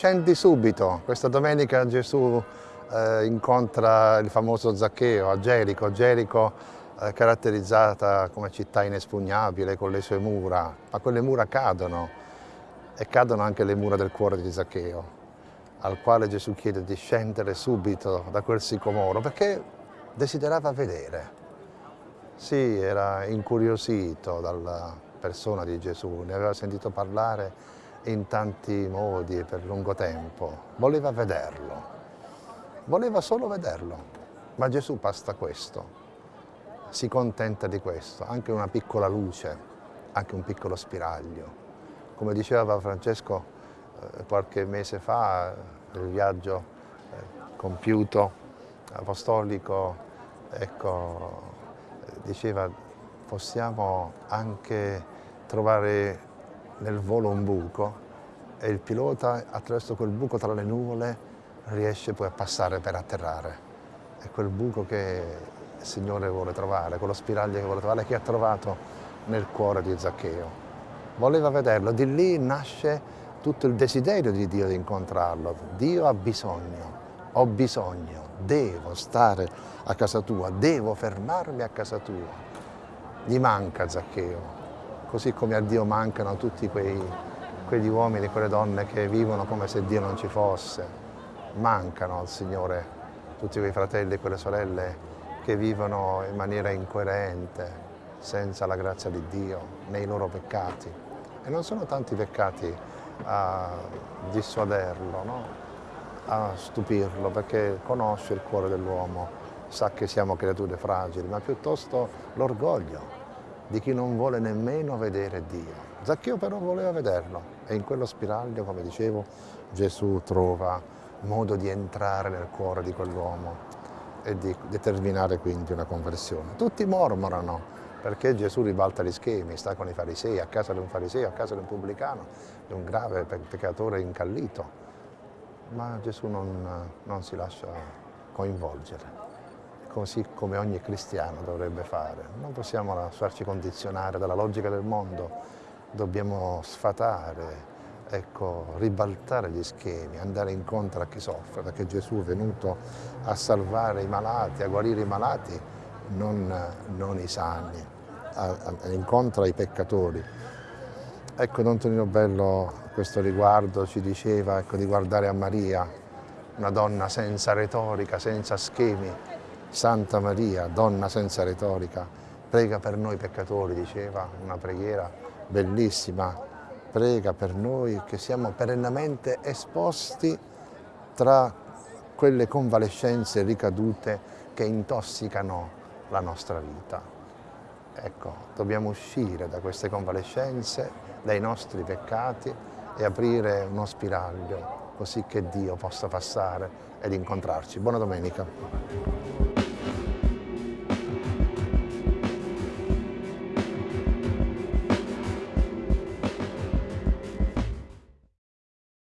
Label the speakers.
Speaker 1: Scendi subito, questa domenica Gesù eh, incontra il famoso Zaccheo a Gerico, Gerico eh, caratterizzata come città inespugnabile con le sue mura, ma quelle mura cadono e cadono anche le mura del cuore di Zaccheo, al quale Gesù chiede di scendere subito da quel sicomoro perché desiderava vedere. Sì, era incuriosito dalla persona di Gesù, ne aveva sentito parlare in tanti modi e per lungo tempo. Voleva vederlo, voleva solo vederlo. Ma Gesù basta questo, si contenta di questo, anche una piccola luce, anche un piccolo spiraglio. Come diceva Francesco eh, qualche mese fa, nel viaggio eh, compiuto apostolico, ecco, diceva possiamo anche trovare nel volo un buco e il pilota attraverso quel buco tra le nuvole riesce poi a passare per atterrare. È quel buco che il Signore vuole trovare, quello spiraglio che vuole trovare, che ha trovato nel cuore di Zaccheo. Voleva vederlo, di lì nasce tutto il desiderio di Dio di incontrarlo. Dio ha bisogno, ho bisogno, devo stare a casa tua, devo fermarmi a casa tua. Gli manca Zaccheo, così come a Dio mancano tutti quei, quegli uomini e quelle donne che vivono come se Dio non ci fosse. Mancano al Signore tutti quei fratelli e quelle sorelle che vivono in maniera incoerente, senza la grazia di Dio, nei loro peccati. E non sono tanti peccati a dissuaderlo, no? a stupirlo, perché conosce il cuore dell'uomo, sa che siamo creature fragili, ma piuttosto l'orgoglio di chi non vuole nemmeno vedere Dio. Zaccheo però voleva vederlo e in quello spiraglio, come dicevo, Gesù trova modo di entrare nel cuore di quell'uomo e di determinare quindi una conversione. Tutti mormorano perché Gesù ribalta gli schemi, sta con i farisei, a casa di un fariseo, a casa di un pubblicano, di un grave peccatore incallito. Ma Gesù non, non si lascia coinvolgere così come ogni cristiano dovrebbe fare. Non possiamo lasciarci condizionare dalla logica del mondo, dobbiamo sfatare, ecco, ribaltare gli schemi, andare incontro a chi soffre, perché Gesù è venuto a salvare i malati, a guarire i malati, non, non i sani, a, a, incontro ai peccatori. Ecco, Don Tonino Bello a questo riguardo ci diceva ecco, di guardare a Maria, una donna senza retorica, senza schemi, Santa Maria, donna senza retorica, prega per noi peccatori, diceva una preghiera bellissima, prega per noi che siamo perennemente esposti tra quelle convalescenze ricadute che intossicano la nostra vita. Ecco, dobbiamo uscire da queste convalescenze, dai nostri peccati e aprire uno spiraglio così che Dio possa passare ed incontrarci. Buona domenica.